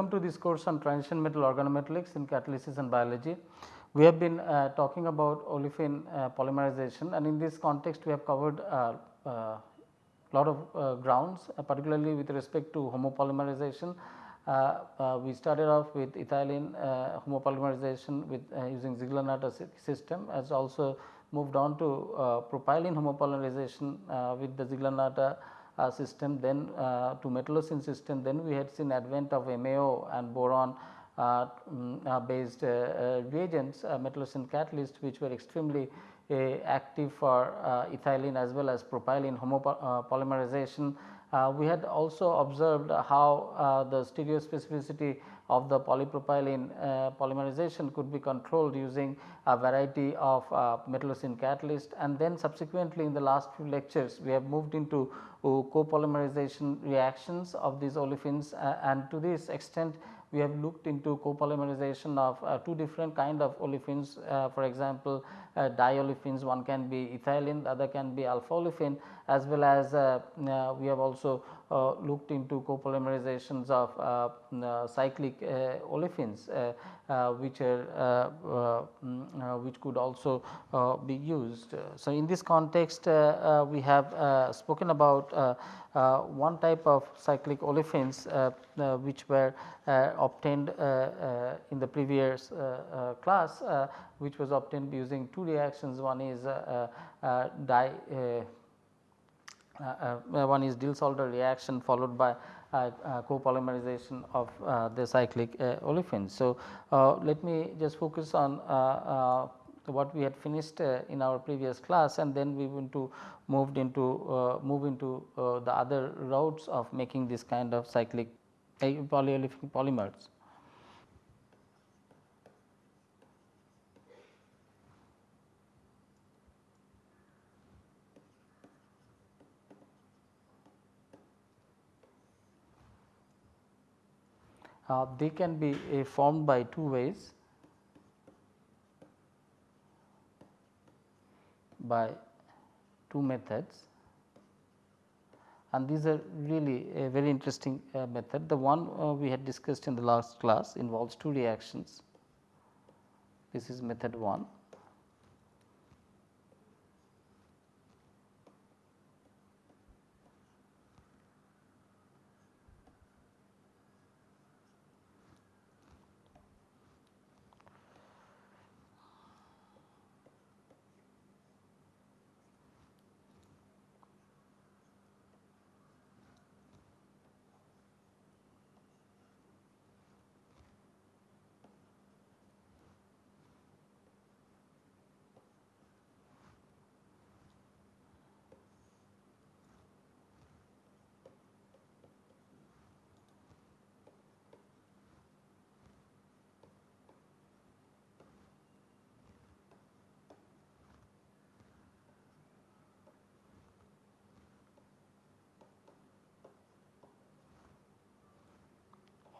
Welcome to this course on transition metal organometallics in catalysis and biology. We have been uh, talking about olefin uh, polymerization and in this context we have covered a uh, lot of uh, grounds uh, particularly with respect to homopolymerization. we started off with ethylene homopolymerization with using Ziegler-Natta system as also moved on to propylene homopolymerization with the Ziegler-Natta uh, system then uh, to metallocene system then we had seen advent of MAO and boron uh, mm, based reagents metallocene catalyst which were extremely active for ethylene as well as propylene homopolymerization. We had also observed how the stereospecificity of the polypropylene uh, polymerization could be controlled using a variety of uh, metallocene catalyst. And then subsequently in the last few lectures we have moved into uh, copolymerization reactions of these olefins uh, and to this extent we have looked into copolymerization of uh, two different kind of olefins. Uh, for example uh, diolefins one can be ethylene the other can be alpha olefin as well as uh, uh, we have also uh, looked into copolymerizations of uh, uh, cyclic uh, olefins which are mm, which could also be used. So, in this context we have spoken about uh, one type of cyclic olefins uh, uh, which were obtained in the previous class which was obtained using two reactions one is di one is Diels-Alder reaction followed by uh, uh, copolymerization of uh, the cyclic olefins. So, let me just focus on what we had finished uh, in our previous class and then we went to moved into uh, move into uh, the other routes of making this kind of cyclic polyolefin polymers. Uh, they can be uh, formed by two ways by two methods and these are really a very interesting uh, method. The one uh, we had discussed in the last class involves two reactions. This is method 1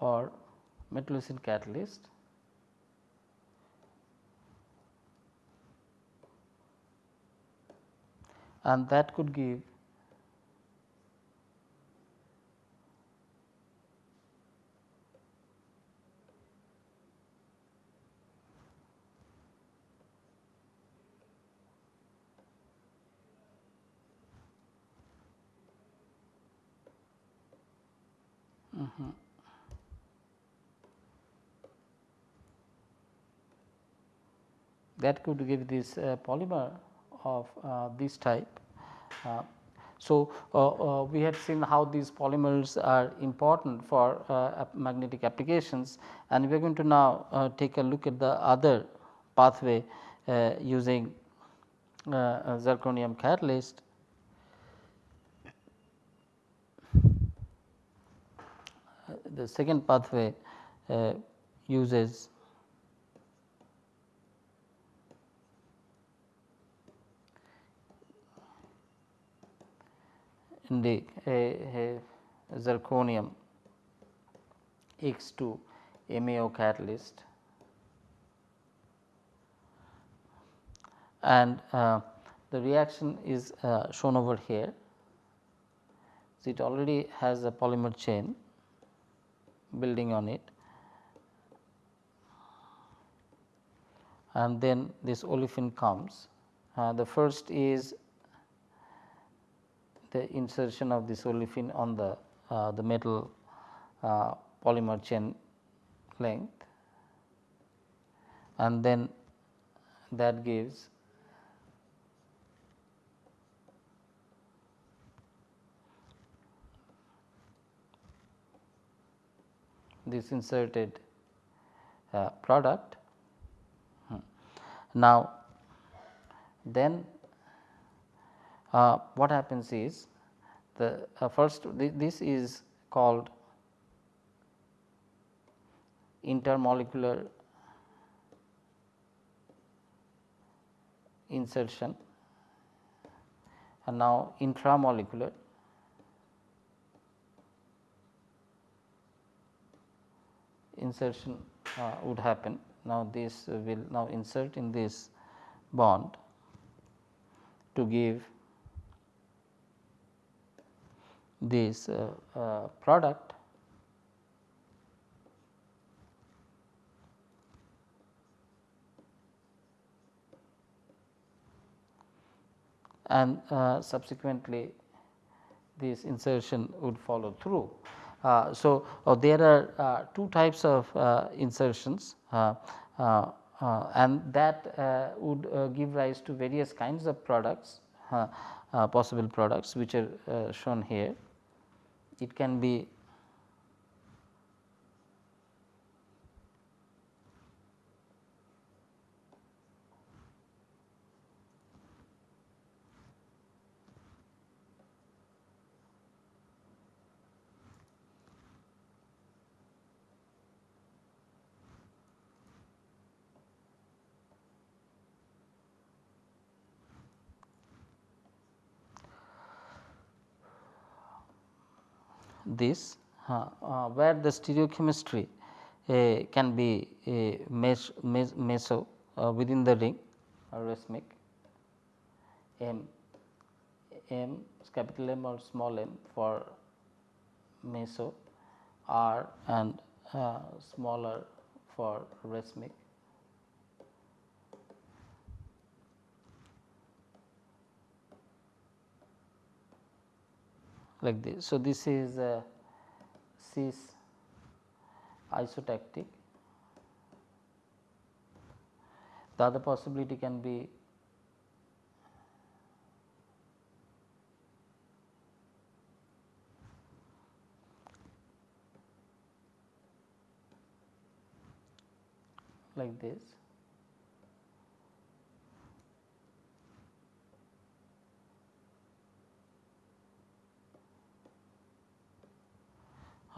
or metallocene catalyst. And that could give Mm that could give this uh, polymer of uh, this type. Uh, so, uh, uh, we had seen how these polymers are important for uh, magnetic applications and we are going to now take a look at the other pathway using zirconium catalyst. The second pathway uses in the zirconium X2 MAO catalyst and uh, the reaction is uh, shown over here. So, it already has a polymer chain building on it and then this olefin comes. Uh, the first is the insertion of this olefin on the, uh, the metal uh, polymer chain length and then that gives this inserted uh, product. Hmm. Now, then uh, what happens is the uh, first th this is called intermolecular insertion and now intramolecular insertion uh, would happen. Now, this will now insert in this bond to give this uh, uh, product and uh, subsequently this insertion would follow through. Uh, so, uh, there are uh, two types of insertions and that would give rise to various kinds of products possible products which are shown here. It can be this uh, uh, where the stereochemistry uh, can be a mesh, meso within the ring or M M capital M or small m for meso R and uh, smaller for racemic. Like this. So, this is uh, cis isotactic. The other possibility can be like this.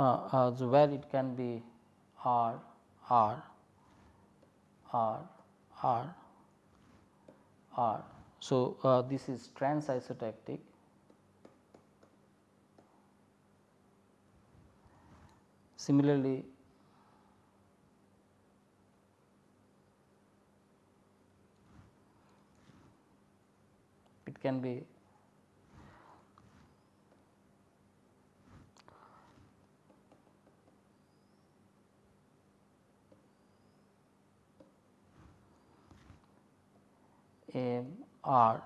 Uh, so where it can be R, R, R, R, R. So, uh, this is trans isotactic. Similarly, it can be M R.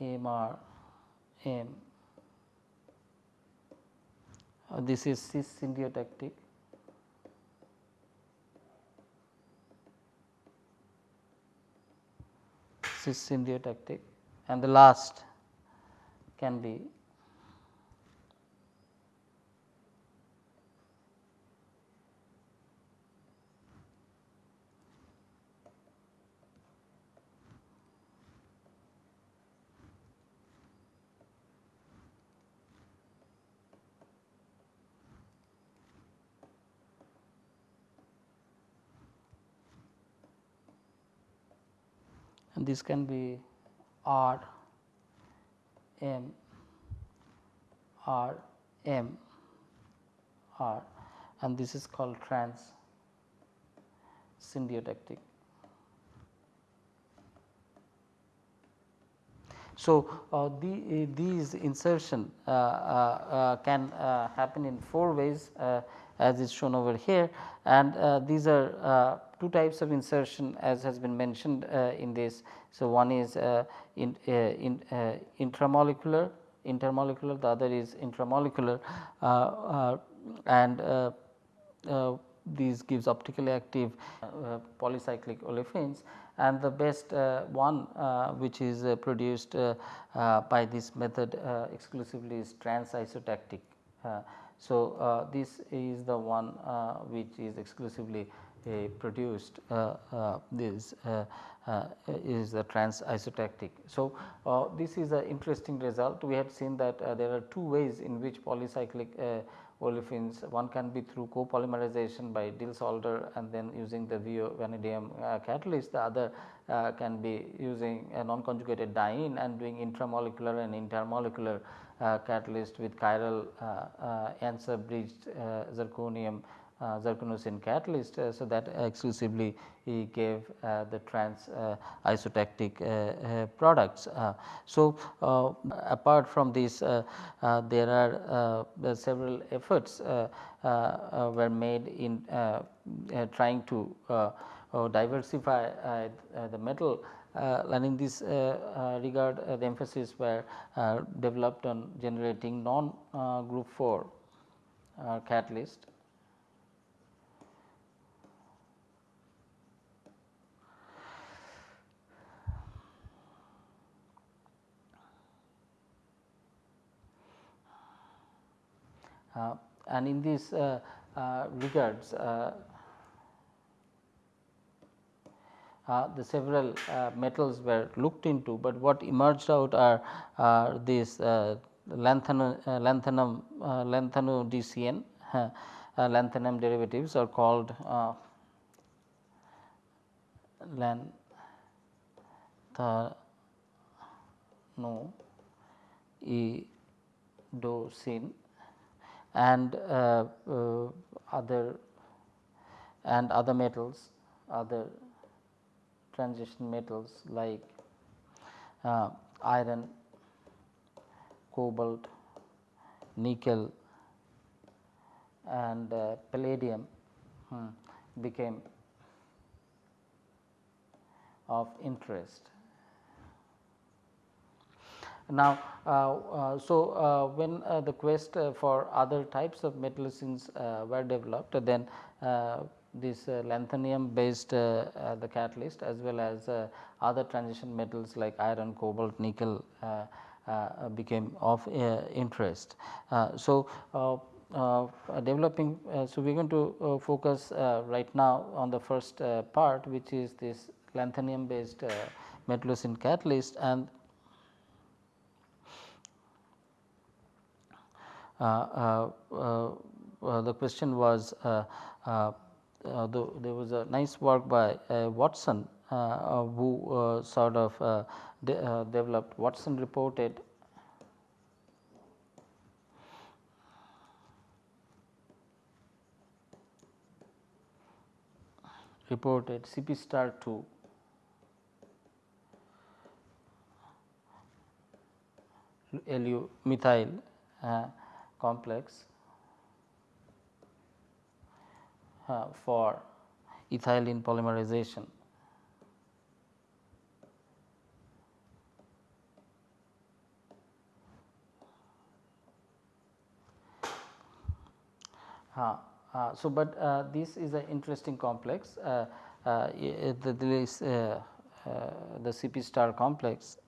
M R. M. Uh, this is cis syndiotactic cis syndiotactic and the last can be and this can be R M R M R and this is called trans syndiotactic. So, uh, the, these insertion uh, uh, can happen in 4 ways as is shown over here and these are two types of insertion as has been mentioned uh, in this. So, one is uh, in, uh, in intramolecular intermolecular the other is intramolecular and these gives optically active uh, polycyclic olefins and the best uh, one uh, which is uh, produced by this method exclusively is trans isotactic. so, this is the one which is exclusively produced this is the trans isotactic. So, this is an interesting result we had seen that there are two ways in which polycyclic olefins one can be through copolymerization by Diels-Alder and then using the VO vanadium uh, catalyst the other uh, can be using a non conjugated diene and doing intramolecular and intermolecular uh, catalyst with chiral uh, uh, ansa bridged uh, zirconium uh, catalyst. Uh, so, that exclusively he gave uh, the trans uh, isotactic uh, uh, products. so, apart from this there are several efforts were made in trying to diversify the metal uh, and in this uh, uh, regard the emphasis were developed on generating non group 4 catalyst Uh, and in this uh, uh, regards uh, uh, the several metals were looked into, but what emerged out are, are these lanthanum, lanthanum, lanthanodcn, lanthanum derivatives are called uh, lanthanodocene and uh, uh, other and other metals other transition metals like uh, iron, cobalt, nickel and palladium hmm, became of interest. Now, uh, uh, so uh, when uh, the quest uh, for other types of metallocene uh, were developed, then this uh, lanthanum based uh, uh, the catalyst as well as other transition metals like iron, cobalt, nickel became of interest. so, developing so we are going to focus right now on the first part which is this lanthanum based metallocene catalyst and Uh, uh, uh, Uh, uh, uh, the question was the, there was a nice work by Watson who sort of de developed Watson reported. Reported CP star 2 LU methyl uh, complex uh, for ethylene polymerization. Uh, uh, so, but uh, this is an interesting complex. Uh, uh, there is the CP star complex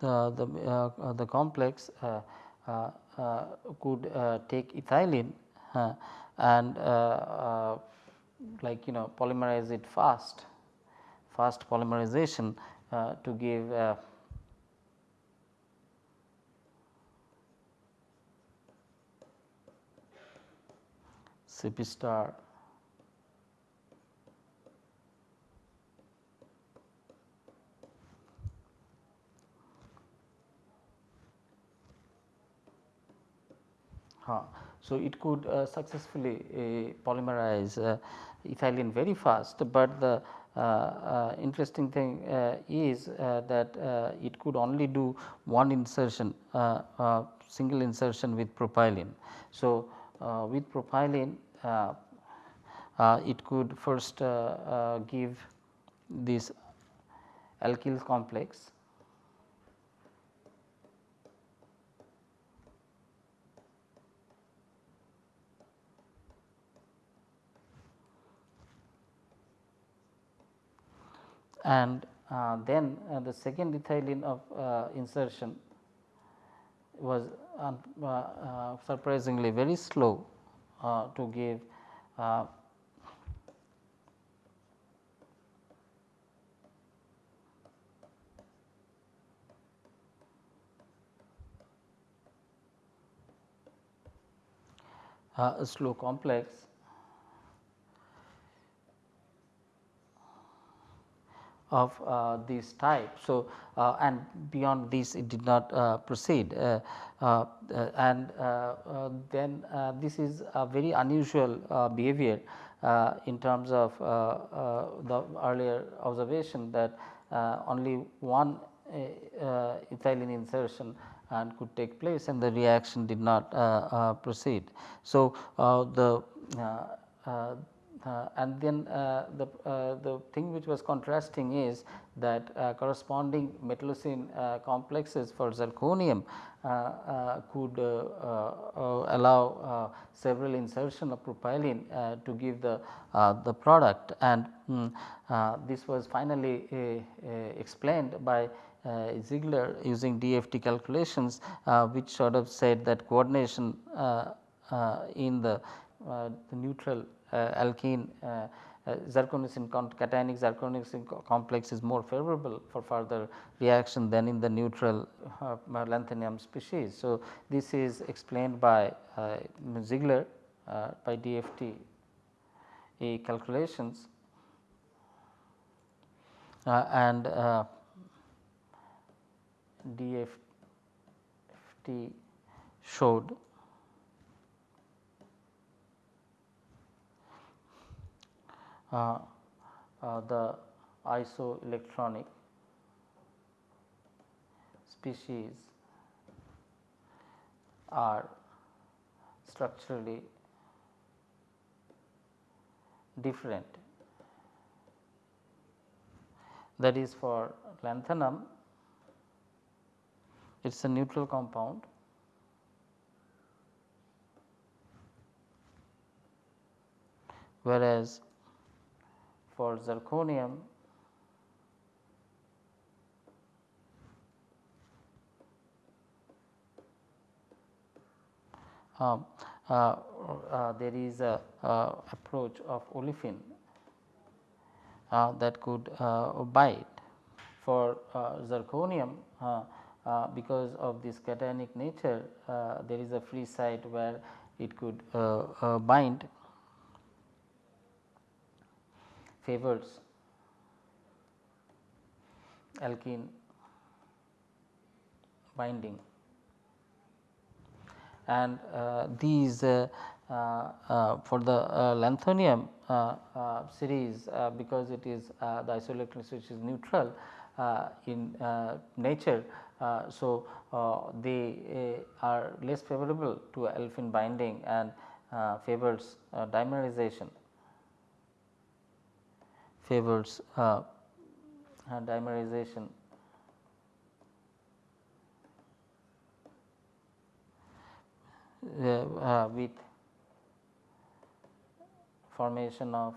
the, uh, uh, the complex uh, uh, uh could take ethylene and like you know polymerize it fast, fast polymerization to give CP star So, it could uh, successfully uh, polymerize uh, ethylene very fast, but the uh, uh, interesting thing uh, is that it could only do one insertion single insertion with propylene. So, with propylene it could first give this alkyl complex and uh, then uh, the second ethylene of uh, insertion was surprisingly very slow to give uh, a slow complex of uh, this type. So, uh, and beyond this it did not uh, proceed uh, uh, uh and uh, uh then uh, this is a very unusual behavior in terms of the earlier observation that only one ethylene insertion and could take place and the reaction did not proceed. So, the Uh, and then uh, the, uh, the thing which was contrasting is that uh, corresponding metallocene uh, complexes for zirconium could allow several insertion of propylene to give the, the product. And um, this was finally explained by uh, Ziegler using DFT calculations uh, which sort of said that coordination uh, in the, the neutral uh, alkene uh, uh, zirconocene cationic zirconocene complex is more favorable for further reaction than in the neutral uh, lanthanum species. So, this is explained by uh, Ziegler uh, by DFT calculations and DFT showed uh, uh, Uh, uh, the isoelectronic species are structurally different. That is for lanthanum, it is a neutral compound whereas for zirconium. Uh, uh, uh, there is a approach of olefin uh, that could uh, bind for uh, zirconium because of this cationic nature there is a free site where it could bind favors alkene binding and uh, these uh, uh, uh for the uh, lanthanium uh, series because it is the isoelectric which is neutral in nature. so, they are less favorable to alkene binding and favors dimerization favors uh, dimerization uh, uh, with formation of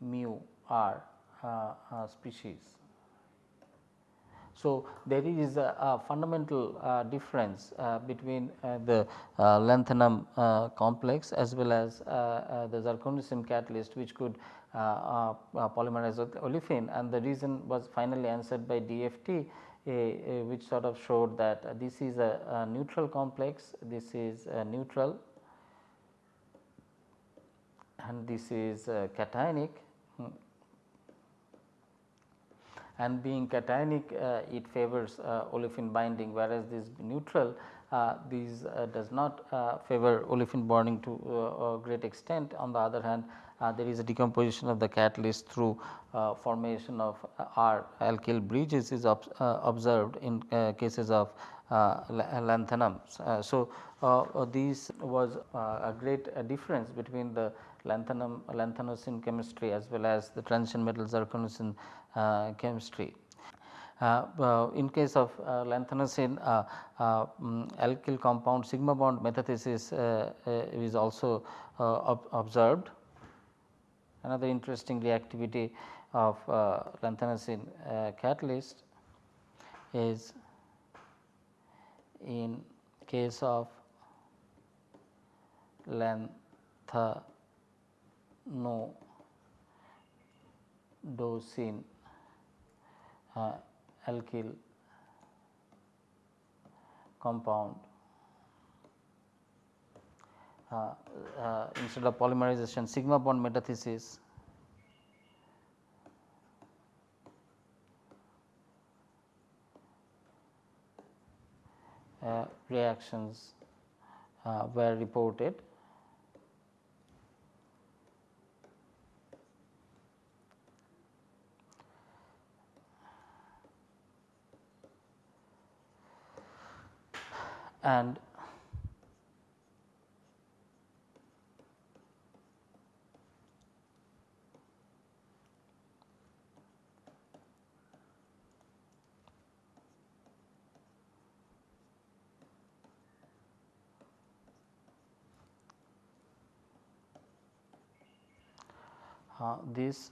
mu r uh, uh, species. So, there is a, a fundamental uh, difference uh, between uh, the uh, lanthanum uh, complex as well as uh, the zirconium catalyst which could polymerize olefin. And the reason was finally answered by DFT which sort of showed that this is a, a neutral complex, this is neutral. And this is cationic and being cationic uh, it favors uh, olefin binding whereas this neutral uh, these uh, does not uh, favor olefin bonding to a great extent. On the other hand, there is a decomposition of the catalyst through formation of R alkyl bridges is observed in cases of lanthanums. so, these was a great difference between the lanthanum lanthanocene chemistry as well as the transition metal zirconocene chemistry. Uh, in case of uh, lanthanocene uh, um, alkyl compound sigma bond metathesis is also ob observed. Another interesting reactivity of lanthanocene catalyst is in case of lanthanodosine uh, alkyl compound. Uh, uh, instead of polymerization sigma bond metathesis. Uh, reactions uh, were reported and uh, this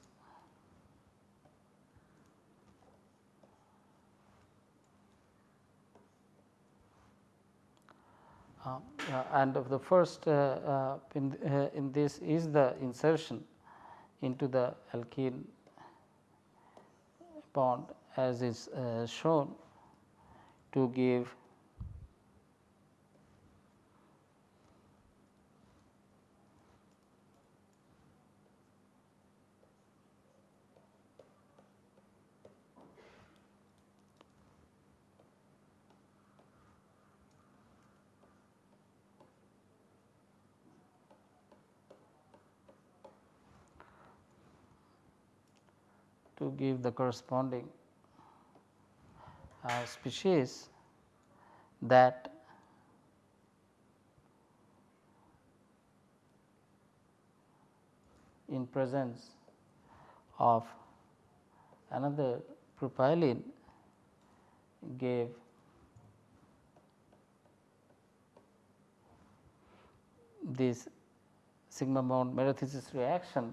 Uh, uh, Uh, and of the first uh, uh in, uh, in this is the insertion into the alkene bond as is shown to give to give the corresponding uh, species that in presence of another propylene gave this sigma bond metathesis reaction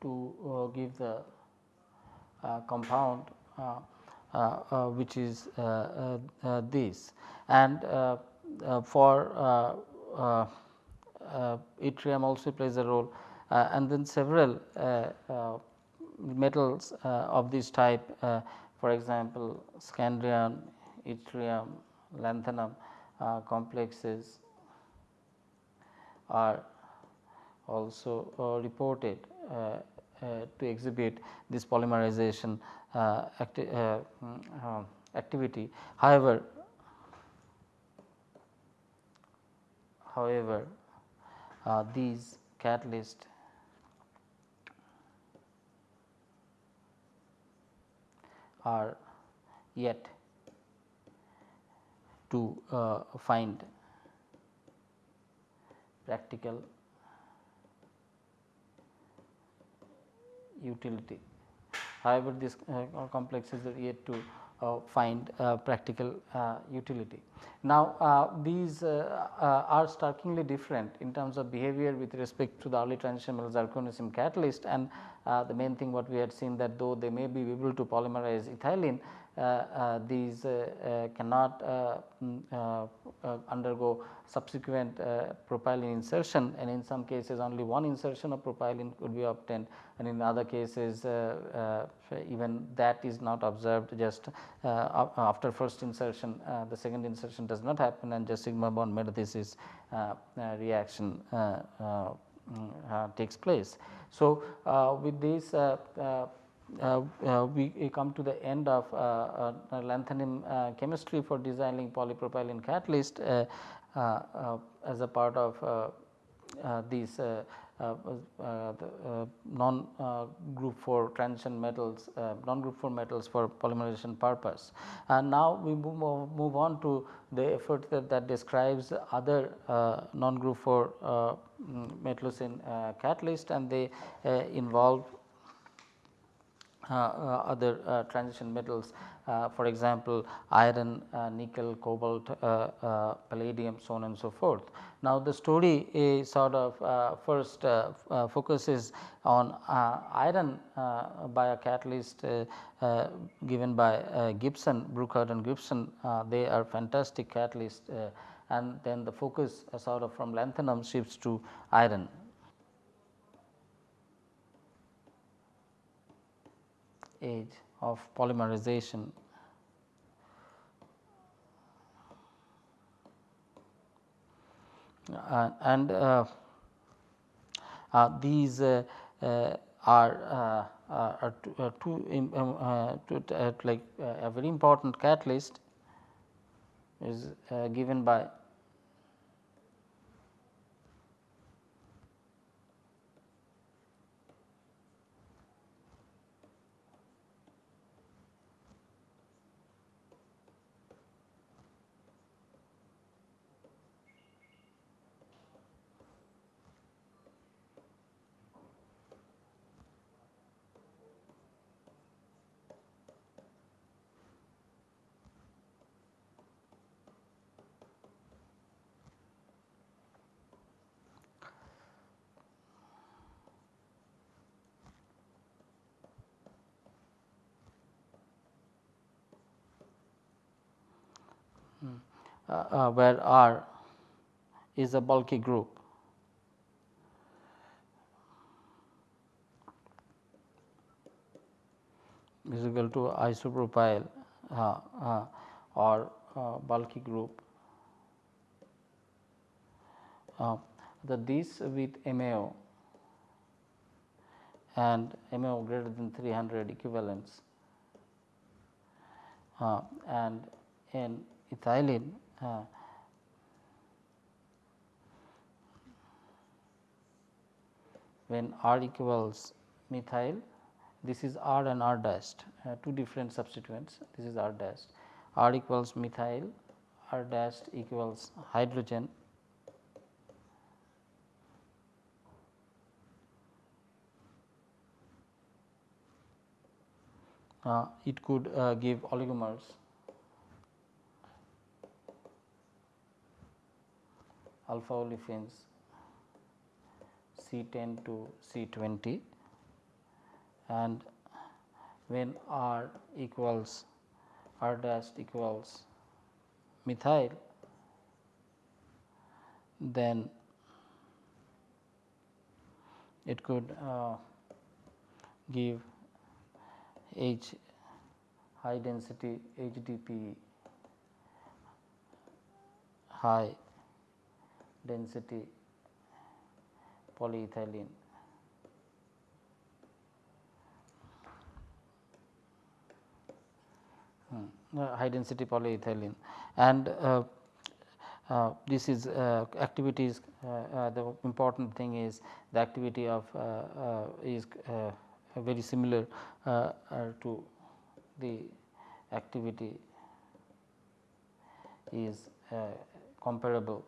to uh, give the uh, compound uh, uh, uh which is uh, this. And for yttrium also plays a role. And then several metals of this type for example, scandium, yttrium, lanthanum complexes are also uh, reported. uh, uh, to exhibit this polymerization uh, acti mm, activity. However, however these catalysts are yet to uh, find practical utility. However, this uh, complexes are yet to uh, find uh, practical uh, utility. Now, uh, these uh, are starkly different in terms of behavior with respect to the early transition metal zirconium catalyst and the main thing what we had seen that though they may be able to polymerize ethylene Uh, uh, these uh, cannot mm, undergo subsequent propylene insertion. And in some cases only one insertion of propylene could be obtained. And in other cases even that is not observed just after first insertion. The second insertion does not happen and just sigma bond metathesis reaction mm, takes place. So, with this uh, uh, Uh, uh, we come to the end of uh, uh lanthanum chemistry for designing polypropylene catalyst as a part of these uh, uh, uh, non group 4 transition metals non group 4 metals for polymerization purpose. And now we move, on to the effort that, that describes other non group 4 mm, metals in catalyst and they involve uh, uh, Uh, uh, other uh, transition metals uh, for example, iron, nickel, cobalt, palladium so on and so forth. Now, the story is sort of first focuses on iron by a catalyst given by Gibson, Brookhart and Gibson they are fantastic catalysts and then the focus sort of from lanthanum shifts to iron. Age of polymerization. Uh, and uh, uh, these uh, uh, are, uh, are two, um, two like a very important catalyst is given by Uh, uh, where R is a bulky group. is equal to isopropyl uh, uh, or uh, bulky group. Uh, the this with MAO and MAO greater than 300 equivalents and in ethylene when R equals methyl this is R and R dashed uh, two different substituents this is R dashed. R equals methyl R dashed equals hydrogen. Uh, it could uh, give oligomers alpha olefins C10 to C20 and when R equals R dash equals methyl then it could uh, give H high density HDP high density polyethylene. Hmm. Uh, high density polyethylene and uh, uh, this is uh, activities uh, uh, the important thing is the activity of is very similar to the activity is comparable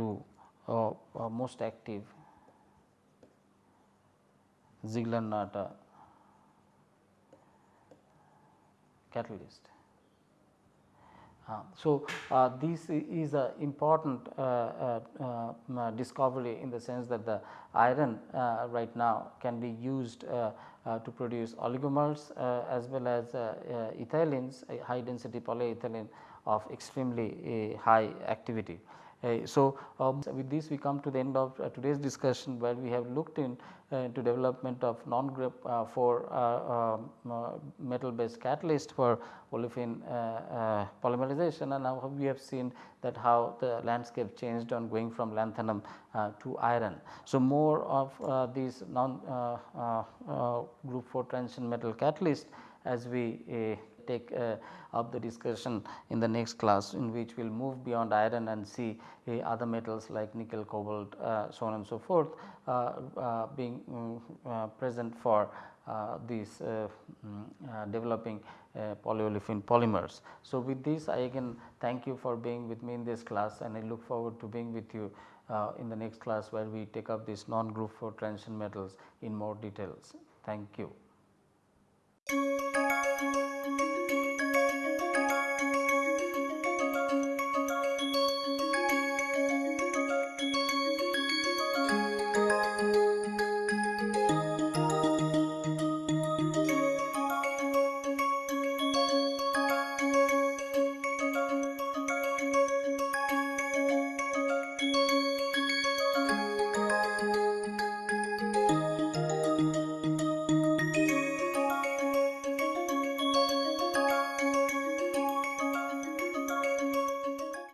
uh, uh, most active Ziegler-Natta catalyst. Uh, so, uh, this is an important uh, uh, uh, discovery in the sense that the iron right now can be used to produce oligomers as well as ethylenes high density polyethylene of extremely high activity. Uh, so, um, with this we come to the end of uh, today's discussion where we have looked in uh, to development of non-group for um, metal based catalyst for olefin polymerization and now we have seen that how the landscape changed on going from lanthanum to iron. So, more of these non group 4 transition metal catalyst as we take uh, up the discussion in the next class in which we will move beyond iron and see uh, other metals like nickel, cobalt uh, so on and so forth being um, present for uh, these uh, mm, developing polyolefin polymers. So, with this I again thank you for being with me in this class and I look forward to being with you in the next class where we take up these non group 4 transition metals in more details. Thank you.